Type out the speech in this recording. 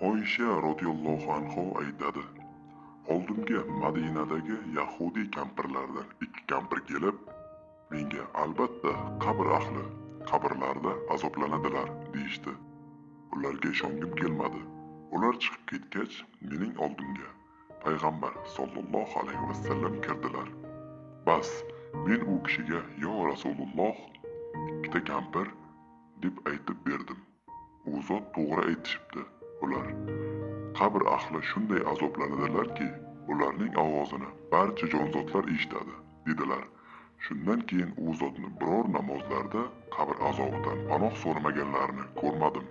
oysha roziyallohu anhu aytadi. Oldimga madinadagi yahudiy kampirlardan ikki kampir kelib menga albatta qabr ahli qabrlarda azoblanadilar deyishdi. Ularga ishongim kelmadi. Ular chiqib ketgach mening oldimga payg'ambar sollallohu alayhi vasallam kirdilar. Bas men u kishiga yo rasululloh ikkita kampir deb aytib berdim. U zot to'g'ri aytishibdi. Ular. Qabr ahli shunday azoblanadilarki ularning ovozini barcha jonzotlar eshitadi dedilar. Shundan keyin u zotni biror namozlarda qabr azobidan panoh so'ramaganlarini ko'rmadim.